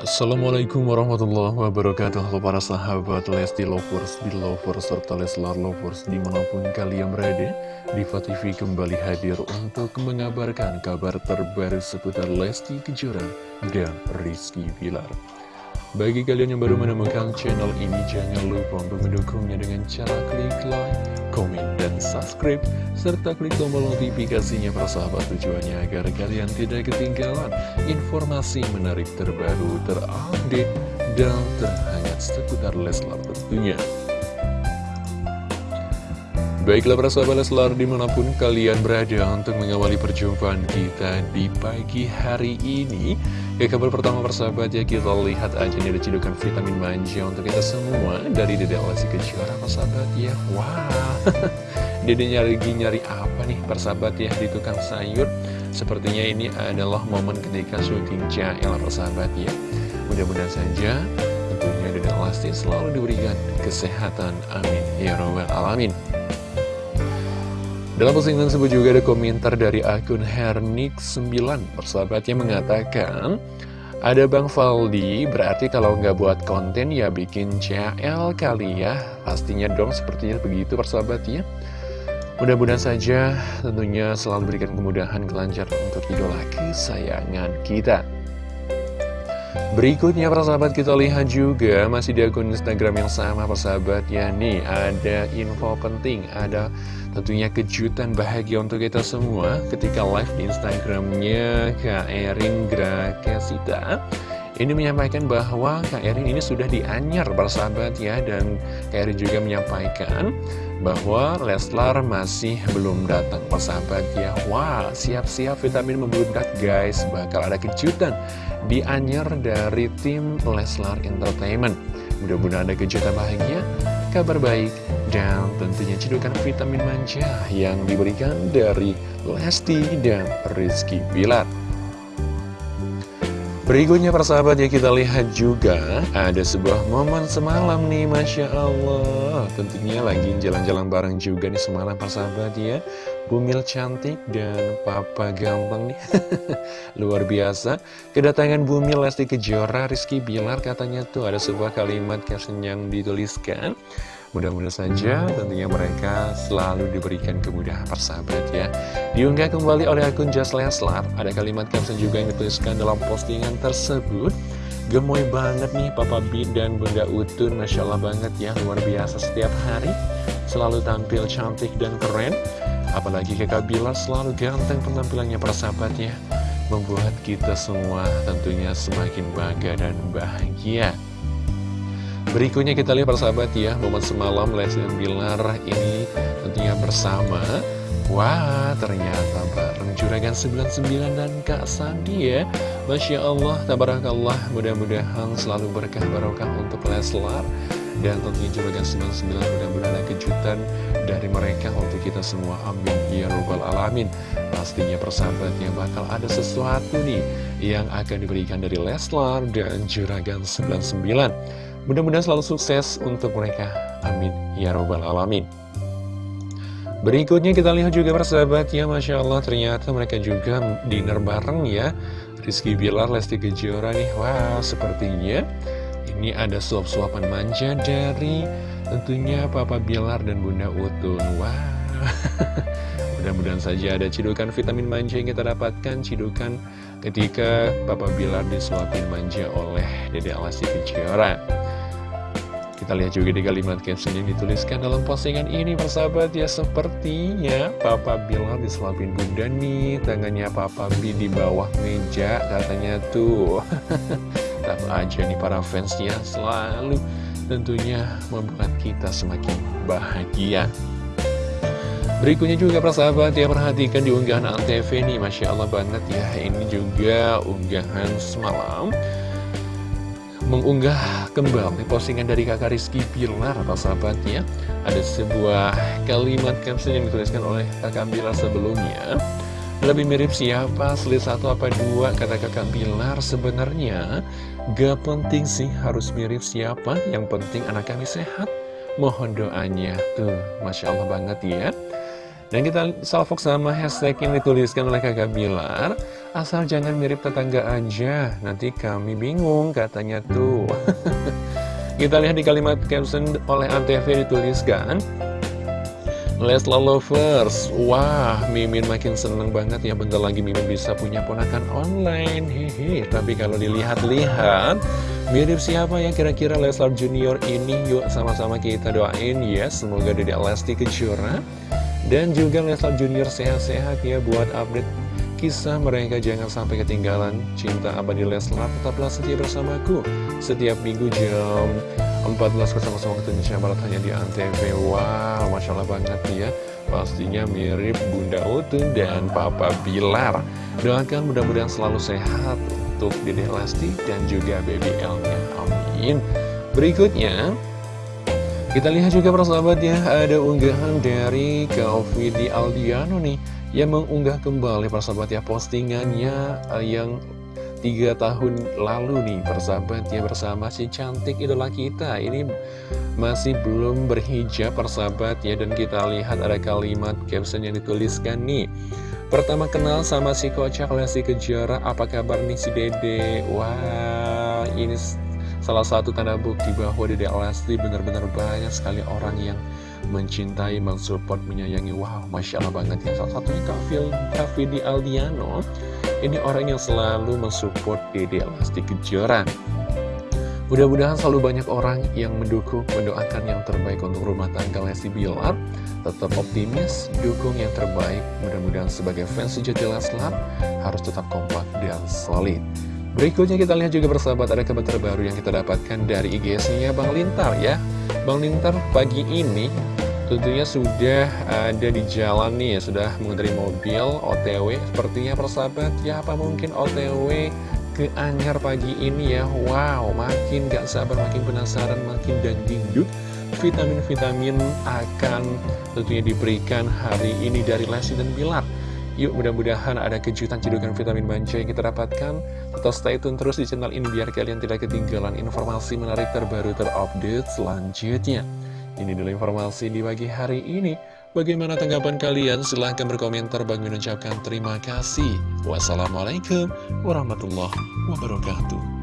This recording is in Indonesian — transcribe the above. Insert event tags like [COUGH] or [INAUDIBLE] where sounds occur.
Assalamualaikum warahmatullahi wabarakatuh. Halo para sahabat Lesti Lovers, Belovers, serta Leslar Lovers di mana pun kalian berada Diva TV kembali hadir untuk mengabarkan kabar terbaru seputar Lesti Kejora dan Rizky Bilar bagi kalian yang baru menemukan channel ini, jangan lupa untuk mendukungnya dengan cara klik like, komen, dan subscribe, serta klik tombol notifikasinya persahabat tujuannya agar kalian tidak ketinggalan informasi menarik terbaru, terupdate, dan terhangat seputar Leslar tentunya. Baiklah para sahabat Leslar di mana pun kalian berada untuk mengawali perjumpaan kita di pagi hari ini. Ke kabar pertama persahabat ya kita lihat aja nih ada cedukan vitamin manja untuk kita semua Dari Dede Lesti Kejora persahabat ya. Wah [LAUGHS] Dede nyari-nyari apa nih persahabat ya di tukang sayur? Sepertinya ini adalah momen ketika syuting Jael persahabat ya. Mudah-mudahan saja tentunya Dede Lesti selalu diberikan kesehatan Amin. Ya Robbal Alamin dalam postingan tersebut juga ada komentar dari akun Hernik9 Persahabatnya mengatakan Ada Bang Faldi, berarti kalau nggak buat konten ya bikin CL kali ya. Pastinya dong sepertinya begitu persahabatnya Mudah-mudahan saja tentunya selalu berikan kemudahan kelancaran untuk idola kesayangan kita Berikutnya persahabat kita lihat juga masih di akun Instagram yang sama persahabat ya Nih ada info penting, ada Tentunya kejutan bahagia untuk kita semua ketika live di Instagramnya Kak Erin Grakasita ini menyampaikan bahwa Kak Erin ini sudah dianyar persahabat ya. Dan Kak Erin juga menyampaikan bahwa Leslar masih belum datang persahabat ya. Wah siap-siap vitamin membludak guys. Bakal ada kejutan dianyar dari tim Leslar Entertainment. Mudah-mudahan ada kejutan bahagia kabar baik, dan tentunya cedukan vitamin manja yang diberikan dari Lesti dan Rizky Bilar. Berikutnya persahabat ya kita lihat juga ada sebuah momen semalam nih Masya Allah. Tentunya lagi jalan-jalan bareng juga nih semalam persahabat ya Bumil cantik dan papa gampang nih. [LAUGHS] Luar biasa. Kedatangan Bumil Lesti Kejora Rizky Bilar katanya tuh ada sebuah kalimat caption yang dituliskan. Mudah-mudahan saja tentunya mereka selalu diberikan kemudahan persahabat ya. Diunggah kembali oleh akun Just Leslar Ada kalimat caption juga yang dituliskan dalam postingan tersebut. Gemoy banget nih Papa B dan Bunda Utun Masya Allah banget ya Luar biasa setiap hari. Selalu tampil cantik dan keren Apalagi kakak Bilar selalu ganteng penampilannya persahabat ya Membuat kita semua tentunya semakin bangga dan bahagia. Berikutnya kita lihat persahabat ya Momen semalam Lesti dan Bilar ini tentunya bersama. Wah ternyata bareng Juragan 99 dan Kak Sandi ya. Masya Allah, tabarakallah Mudah-mudahan selalu berkah barokah untuk Leslar Dan tentunya Juragan 99 mudah-mudahan ada kejutan dari mereka untuk kita semua Amin Ya Rabbal Alamin Pastinya persahabatnya bakal ada sesuatu nih Yang akan diberikan dari Leslar dan Juragan 99 Mudah-mudahan selalu sukses untuk mereka. Amin. Ya Robbal Alamin. Berikutnya kita lihat juga persahabat ya Masya Allah ternyata mereka juga dinner bareng ya Rizky Bilar, Lesti Kejora nih Wah sepertinya ini ada suap-suapan manja dari tentunya Papa Bilar dan Bunda Utun. Wah. [LAUGHS] Mudah-mudahan saja ada cidukan vitamin manja yang kita dapatkan. Cidukan ketika Papa Bilar disuapin manja oleh Dede Alasi Kejora. Kita lihat juga di kalimat caption yang dituliskan dalam postingan ini persahabat ya. Sepertinya Papa Bilar diselapin bunda nih. Tangannya Papa B di bawah meja katanya tuh [LAUGHS] Tahu aja nih para fans ya selalu tentunya membuat kita semakin bahagia. Berikutnya juga persahabat ya perhatikan di unggahan Antv nih Masya Allah banget ya Ini juga unggahan semalam mengunggah kembali postingan dari kakak Rizky Bilar atau sahabatnya ada sebuah kalimat caption yang dituliskan oleh kakak Bilar sebelumnya lebih mirip siapa, selit satu apa dua, kata kakak Bilar sebenarnya Gak penting sih harus mirip siapa, yang penting anak kami sehat. Mohon doanya, tuh Masya Allah banget ya. Dan kita salvok sama hashtag yang dituliskan oleh kakak Bilar. Asal jangan mirip tetangga aja, nanti kami bingung katanya tuh. [LAUGHS] Kita lihat di kalimat caption oleh Antv dituliskan, Leslar Lovers, wah Mimin makin seneng banget ya bentar lagi Mimin bisa punya ponakan online, hehe. Tapi kalau dilihat-lihat, mirip siapa ya kira-kira Leslar Junior ini? Yuk sama-sama kita doain ya, semoga Dede Lesti Kejora dan juga Leslar Junior sehat-sehat ya buat update kisah mereka jangan sampai ketinggalan cinta abadi Leslar tetaplah setia bersamaku setiap minggu jam 14.00 waktu Indonesia Barat hanya di Antv wow Masya Allah banget ya. Pastinya mirip Bunda Utun dan Papa Bilar. Doakan mudah-mudahan selalu sehat untuk Dede Lesti dan juga Baby L-nya amin. Berikutnya kita lihat juga persahabat ya ada unggahan dari Kaufidi Aldiano nih yang mengunggah kembali persahabat ya postingannya uh, yang tiga tahun lalu nih persahabat ya bersama si cantik idola kita. Ini masih belum berhijab persahabat ya dan kita lihat ada kalimat caption yang dituliskan nih. Pertama kenal sama si kocak Lesti Kejora apa kabar nih si dede? Wah ini salah satu tanda bukti bahwa dede Lesti benar-benar banyak sekali orang yang mencintai, mensupport, menyayangi. Wow, Masya Allah banget ya. Salah satunya Kak di Aldiano Ini orang yang selalu mensupport Dede Lesti Kejora Mudah-mudahan selalu banyak orang yang mendukung, mendoakan yang terbaik untuk rumah tangga Lesti Bilar. Tetap optimis, dukung yang terbaik. Mudah-mudahan sebagai fans sejati Leslar harus tetap kompak dan solid. Berikutnya kita lihat juga bersahabat ada kabar terbaru yang kita dapatkan dari IGS-nya Bang Lintar ya. Bang Lintar pagi ini tentunya sudah ada di jalan nih ya Sudah mengendari mobil OTW Sepertinya persahabat ya apa mungkin OTW ke Anyar pagi ini ya? Wow makin gak sabar makin penasaran makin dangdingdut Vitamin-vitamin akan tentunya diberikan hari ini dari Lesti dan Bilar. Yuk mudah-mudahan ada kejutan cedukan vitamin manja yang kita dapatkan. Tetap stay tune terus di channel ini biar kalian tidak ketinggalan informasi menarik terbaru terupdate selanjutnya Ini dulu informasi di pagi hari ini. Bagaimana tanggapan kalian? Silahkan berkomentar. Bang mengucapkan terima kasih. Wassalamualaikum warahmatullahi wabarakatuh